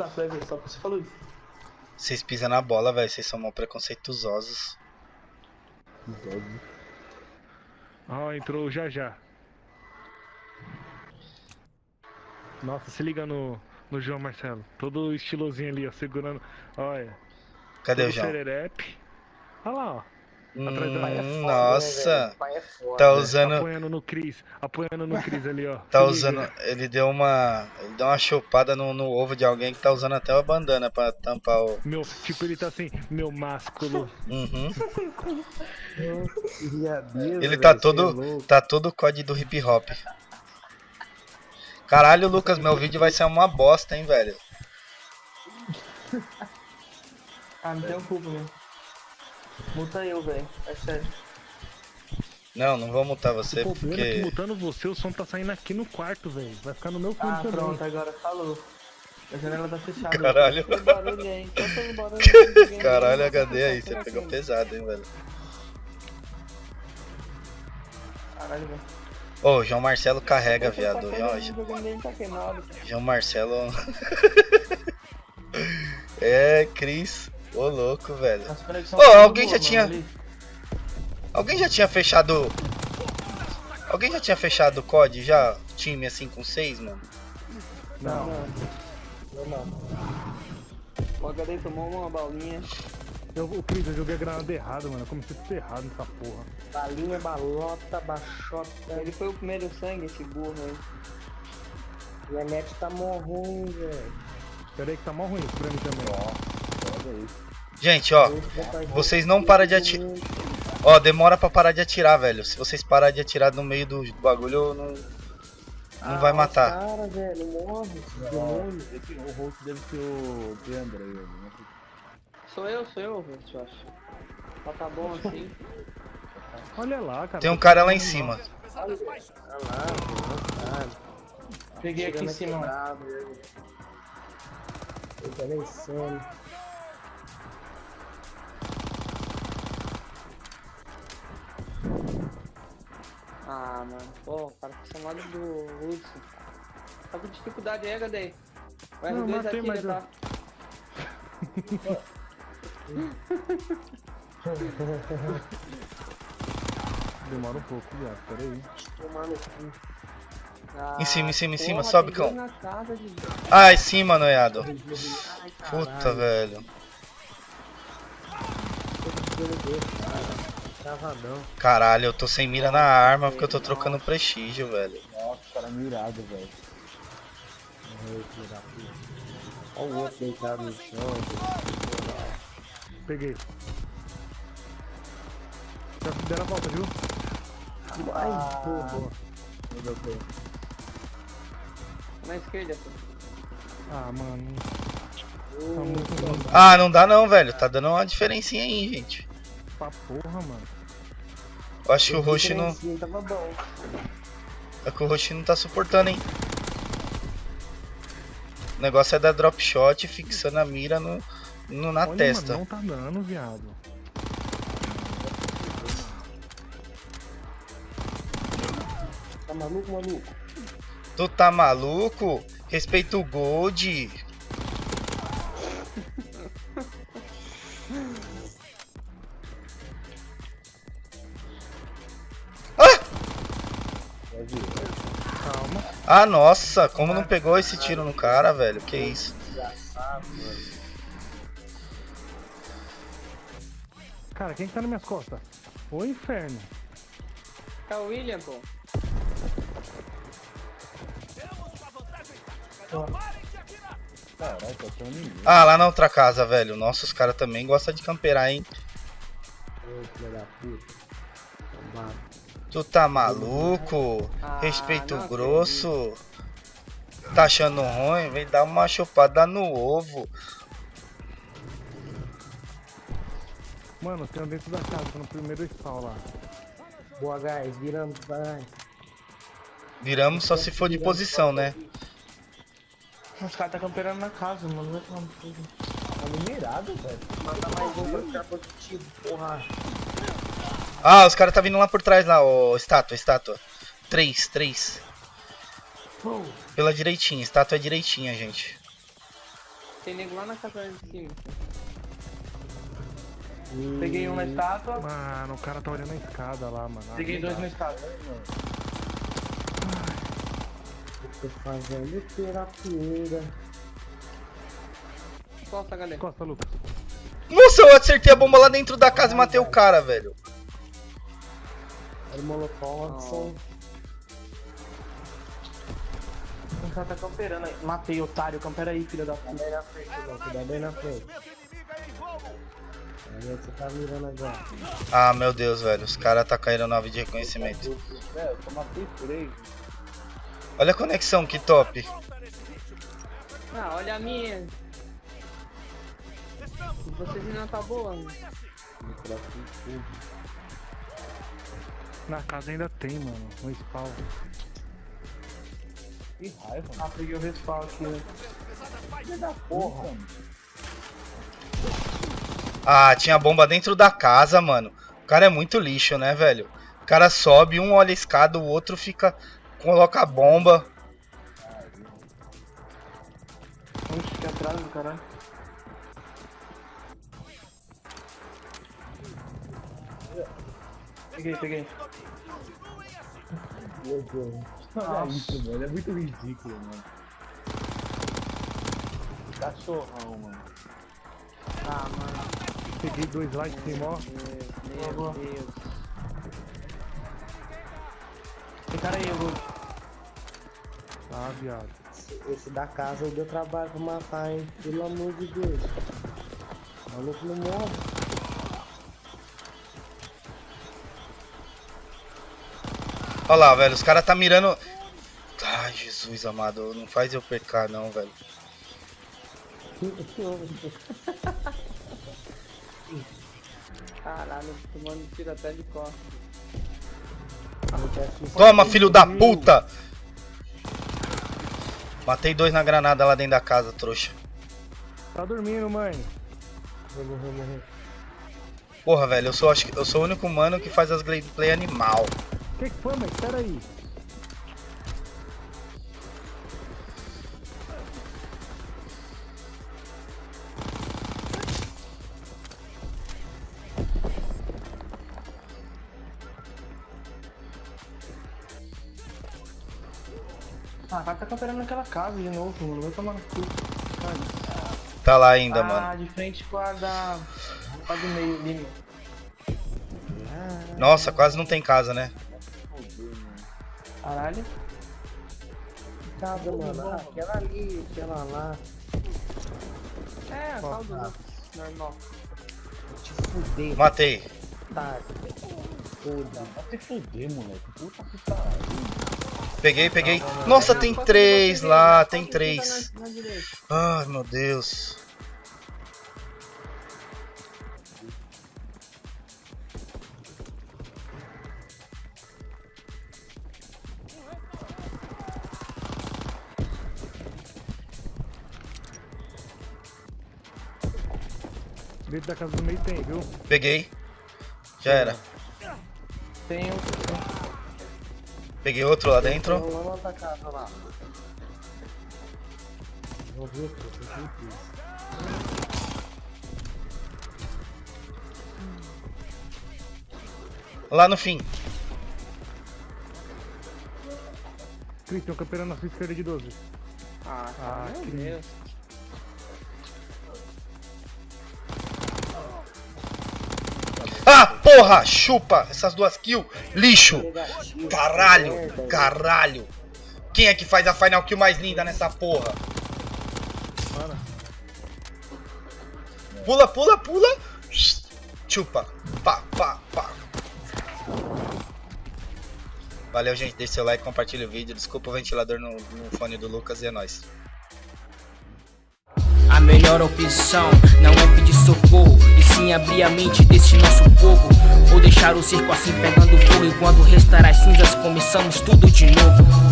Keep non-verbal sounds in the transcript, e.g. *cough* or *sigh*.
Tá, vai ver, só que você falou isso. Vocês pisam na bola, velho. Vocês são mal preconceituosos. Ó, entrou o já já. Nossa, se liga no, no João Marcelo. Todo estilosinho ali, ó, segurando. Olha. Cadê o João? Olha lá, ó. Hum, é foda, né, nossa. é foda. Tá usando. Apoiando no Cris. Apoiando no Cris ali, ó. Tá usando. Ele deu uma. Ele deu uma chopada no, no ovo de alguém que tá usando até uma bandana pra tampar o. Meu, tipo, ele tá assim, meu másculo. Uhum. Ele tá é todo. Tá todo o código do hip hop. Caralho, Lucas, meu vídeo vai ser uma bosta, hein, velho. Ah, não tenho culpa, mesmo. Muta eu, velho. É sério. Não, não vou mutar você O é que porque. mutando você, o som tá saindo aqui no quarto, velho. Vai ficar no meu fundo Ah, também. pronto, agora falou. A janela tá fechada. Caralho. Tem barulho. Tá Caralho, HD aí, você Tá pegou pesado, hein, velho. Caralho, velho. Ô, João Marcelo carrega, Tá viado. queimado, João, tá queimado. João Marcelo. *laughs* é, Cris. Ô, louco, velho. Nossa Ô, alguém boa, já tinha- ali. Alguém já tinha fechado. Alguém já tinha fechado o COD já? Time assim com seis, mano? Não, não. Não, não. O HD tomou uma balinha. Eu, o Cris, eu joguei a granada errada, mano. Eu comecei tudo errado nessa porra. Balinha, balota, baixota. Ele foi o primeiro sangue, esse burro aí. Minha net tá mó ruim, velho. Pera aí que tá mal ruim pra mim também. Gente, ó. Vocês não param de atirar. Ó, demora pra parar de atirar, velho. Se vocês parar de atirar no meio do bagulho, não. Não vai matar. Cara, velho, morre. demônio. O host deve ser o Deandre. né? Sou eu, sou eu, velho, eu acho. Mas tá bom *laughs* assim. Olha lá, cara. Tem um cara lá em cima. Olha lá, velho, Peguei aqui em cima. Eu tô nem insano. Ah, mano. Pô, o cara tá chamado do Hudson. Tá com dificuldade aí, HD. O Não, R2 matei, atira, mas eu- tá? *laughs* Demora um pouco, viado. Pera aí. Cu. Ah, Em cima, em cima, em cima, porra, sobe, cão. casa de- Ah, em cima, noiado. Ai, Puta, caralho. Caralho, eu tô sem mira na arma porque eu tô trocando prestígio, velho. Nossa, cara mirado, velho. Olha o outro deitado no chão. Peguei. Já deram a volta, viu? Ai, porra. Boa. Na esquerda, pô. Ah, mano. Tá muito bom. Ah, não dá não, velho. Tá dando uma diferencinha aí, gente. Pra porra, mano. Eu acho que o Roche não. Tava bom. É que o Roche não tá suportando, hein. O negócio é dar drop shot fixando a mira no, no- na Olha, testa. Mano, não tá dando, viado. Tá maluco, maluco? Tu tá maluco? Respeita o Gold. Calma. Ah, nossa, como não pegou esse tiro no cara, velho? Que isso? Cara, quem que tá nas minhas costas? Ô inferno. É o William, pô. Tá. Ah, lá na outra casa, velho. Nossa, os caras também gostam de camperar, hein? Ô, filho da puta. Tombado. Tu tá maluco? Ah, Respeito não grosso. Tá achando ruim? Vem dar uma chupada no ovo. Mano, tem um dentro da casa, tá no primeiro spawn lá. Boa, guys. Viramos, vai. Viramos só se for de posição, né? Os caras tá camperando na casa, mano. Cu. Tá mirado, velho. Manda mais um pra ficar positivo, porra. Ah, os caras tá vindo lá por trás lá, ó. Estátua, estátua. Três, três. Pela direitinha, estátua é direitinha, gente. Tem nego lá na casa de cima. Peguei um na estátua. Mano, o cara tá olhando a escada lá, mano. Ah, Peguei não dois dá. na estátua. Tô fazendo terapia. Costa, galera. Costa, Lucas. Nossa, eu acertei a bomba lá dentro da casa e matei o cara, velho. Era o molotov, Watson. O cara tá camperando aí. Matei, otário. Campera aí, filha da puta. Bem na frente, João. Aí na frente. Aí você tá mirando agora. Ah, meu Deus, velho. Os caras tá caindo na nave de reconhecimento. Velho, eu matei três. Olha a conexão, que top. Ah, olha a minha. Vocês não tá boa. Na casa ainda tem, mano. No spawn. Que raiva, mano. Ah, peguei o respawn aqui. né? Porra, mano. Ah, tinha bomba dentro da casa, mano. O cara é muito lixo, né, velho? O cara sobe, um olha a escada, o outro fica. coloca a bomba. Oxe, que atrás do caralho. Peguei, peguei. Meu Deus. Olha isso, mano. É muito ridículo, mano. Cachorrão, mano. Ah, mano. Peguei dois lá em cima, ó. Meu, meu Deus. Tem cara aí, Hugo. Ah, viado. Esse, esse da casa deu trabalho pra matar, hein? Pelo amor de Deus. O maluco não morre. Olha lá, velho. Os caras tá mirando. Ai, Jesus amado. Não faz eu pecar, não, velho. Caralho, tomando tiro até de costas. Toma, filho da puta! Matei dois na granada lá dentro da casa, trouxa. Tá dormindo, mãe. Vou morrer, morrer. Porra, velho, eu sou, acho que- eu sou o único mano que faz as gameplay animal. Que que foi, mãe? Pera aí. Ah, cara tá camperando naquela casa de novo, mano. Vai tomar no cu. Tá lá ainda, ah, mano. de frente com a da. A do meio ali, meu. Nossa, quase não tem casa, né? Caralho. Casa, mano. Ah, aquela ali, aquela lá. É, a tal do Lucas. Normal. Vou te fuder, Matei. tá? Foda. Vai se fuder, moleque. Puta que pariu. Peguei, peguei. Nossa, tem três lá, tem três. Ai, meu Deus. Dentro da casa do meio tem, viu? Peguei. Já era. Tem um. Peguei outro lá dentro. Lá outra casa lá. Vou ver. Tem. Lá no fim. Christian, camperando na sua esquerda de 12. Ah, Ah, cara, meu que- Deus. Porra! Chupa! Essas duas kills. Lixo! Caralho! Caralho! Quem é que faz a final kill mais linda nessa porra? Pula, pula, pula! Chupa! Pá, pá, pá! Valeu, gente. Deixa seu like, compartilha o vídeo. Desculpa o ventilador no, no fone do Lucas e é nóis. A melhor opção não é pedir socorro E sim abrir a mente desse nosso povo. Ou deixar o circo assim pegando fogo Enquanto restar as cinzas começamos tudo de novo